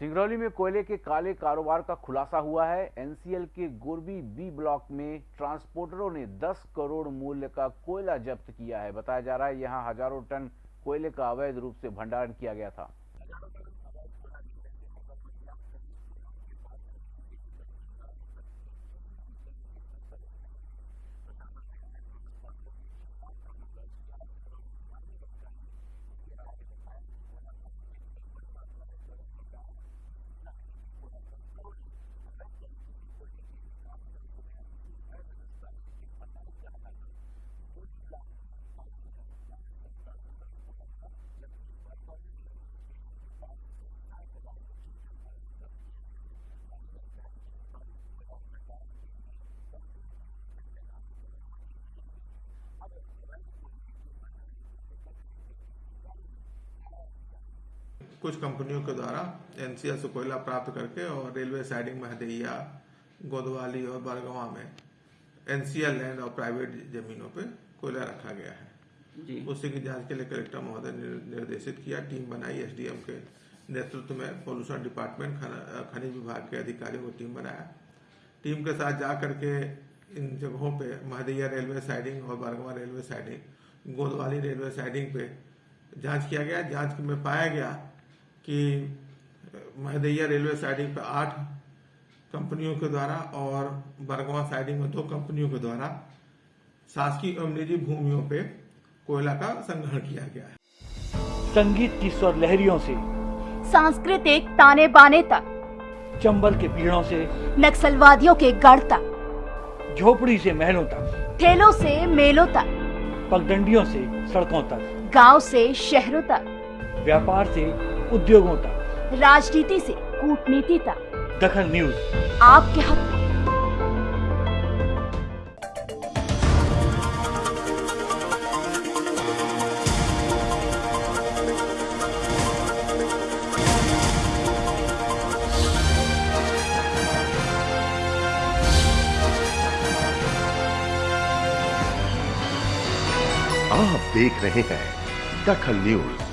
सिंगरौली में कोयले के काले कारोबार का खुलासा हुआ है। एनसीएल के गोरबी बी ब्लॉक में ट्रांसपोर्टरों ने 10 करोड़ मूल्य का कोयला जब्त किया है। बताया जा रहा है, यहाँ हज़ारों टन कोयले का अवैध रूप से भंडारण किया गया था। कुछ कंपनियों के द्वारा एनसीएल से कोयला प्राप्त करके और रेलवे साइडिंग महदैया गोदवाली और बरगवा में एनसीएल लैंड और प्राइवेट जमीनों पे कोयला रखा गया है। उसी की जाँच के लिए कलेक्टर महोदय ने निर्देशित किया टीम बनाई एसडीएम के नेतृत्व में पॉल्यूशन डिपार्टमेंट खनिज विभाग के अधिकारियों को टीम बनाया। टीम के साथ जा करके इन जगहों पे महदैया रेलवे साइडिंग और Bargawa railway siding Godwali railway siding पे जाँच किया गया। जाँच में पाया गया कि महदैया रेलवे साइडिंग पे आठ कंपनियों के द्वारा और बरगवा साइडिंग में दो कंपनियों के द्वारा शासकीय एवं निजी भूमियों पे कोयला का संग्रहण किया गया है। संगीत की स्वर लहरियों से सांस्कृतिक ताने बाने तक चंबल के पीड़ों से नक्सलवादियों के गढ़ तक झोपड़ी से महलों तक ठेलों से मेलों तक पगडंडियों से सड़कों तक गाँव से शहरों तक व्यापार से उद्योगों तक। राजनीति से कूटनीति तक। दखल न्यूज़। आपके हक में आप देख रहे हैं दखल न्यूज़।